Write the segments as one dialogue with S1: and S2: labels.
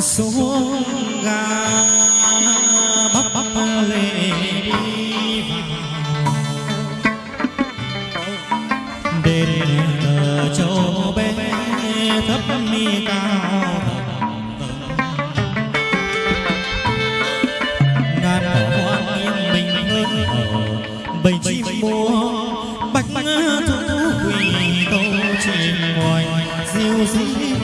S1: So châu bé thấp mi cao ngàn cỏ hoa yên bình hương ở bầy chim múa bạch thú quỳ câu chim ngoài. Diêu dĩ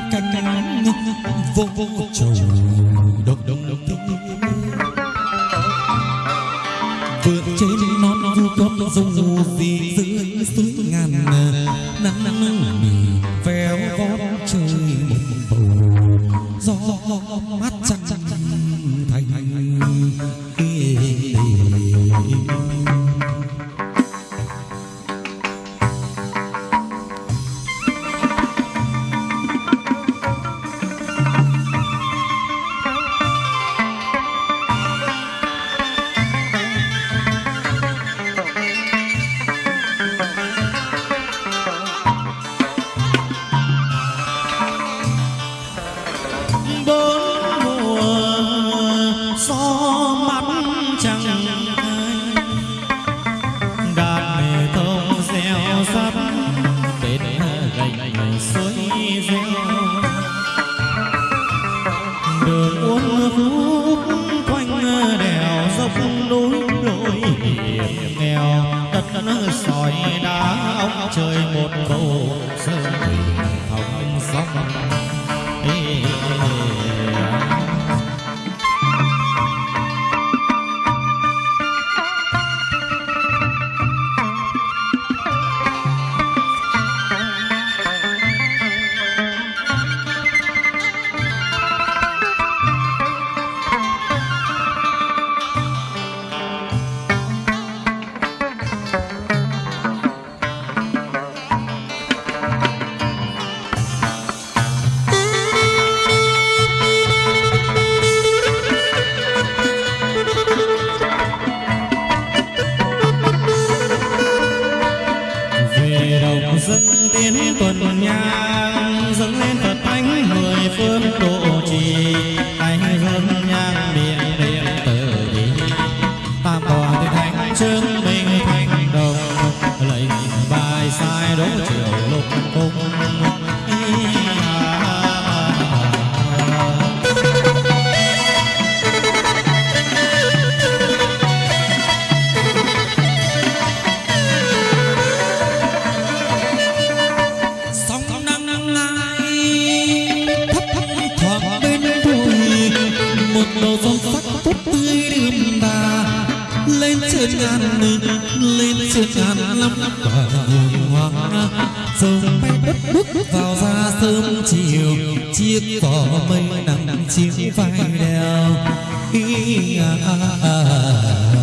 S1: hoàng tung tung cánh vô vô trầu đông đông đông vượt trên non vu cốc dung gì dưới suối ngàn nắng nắng mì véo vót trời một bầu gió mát trăng thành trời một lên trên ngàn lắm quả hoa sớm bay bất bước vào ra sớm chiều chiếc cỏ mây nắng chiếc vai đèo. Ý à, à, à, à.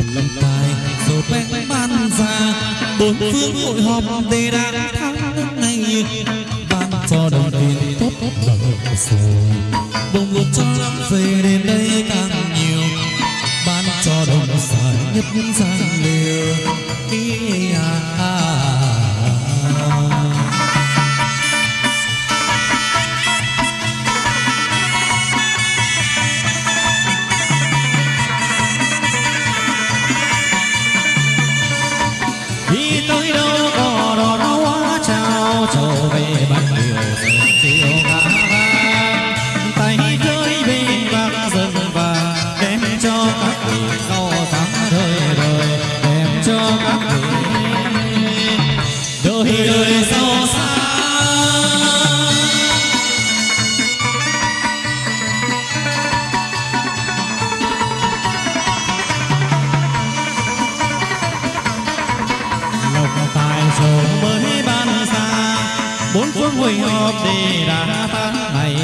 S1: lầm lầm tài rồi bén ban ra
S2: bốn phương hội họp đề đàn tháng nước này ban cho đồng tiền tốt tốt lời rồi bồng lột cho về đến đây càng nhiều. Ban cho đồng xài nhất nhân gian liều
S1: Y hồi hộp hội họp để tháng này.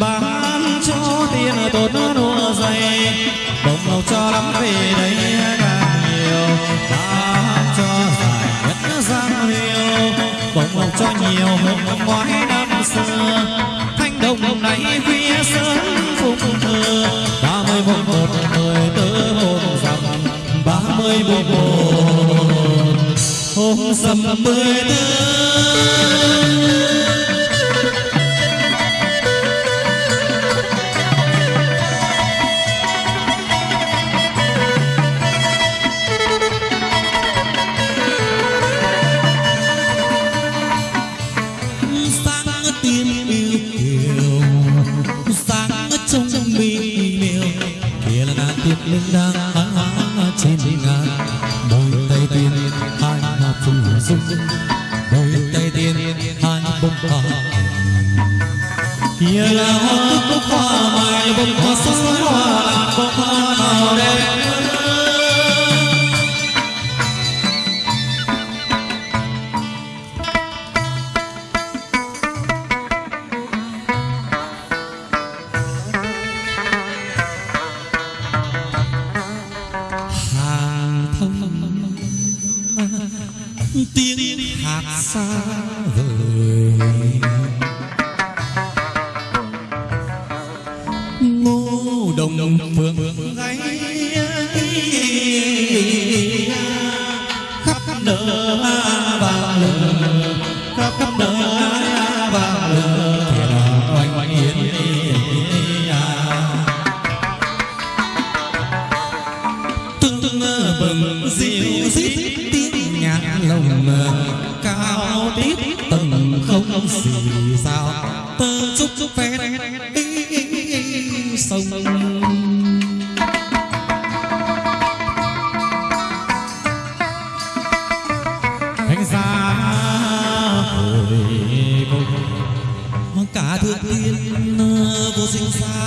S1: Bán cho tiền tốt đua dày đồng lộc cho lắm về đây càng nhiều. Bán cho dài nhất giang liêu bồng lộc cho nhiều hơn năm ngoái năm xưa. Thanh đồng này khuya sớm phụng thờ ba mươi một một mười tớ hồn dằm ba mươi một một. Hôm sầm mười
S2: tớ kia linh đang hăng hăng trên ngàn đôi tay tiên hai hạt phùng dung đôi tay tiên hai bông hoa
S1: kia là hoa cúc hoa mai bông hoa sắc hoa bông hoa nào đẹp
S2: tiếng hát xa vời. Ngô đồng phượng sou super, eu sou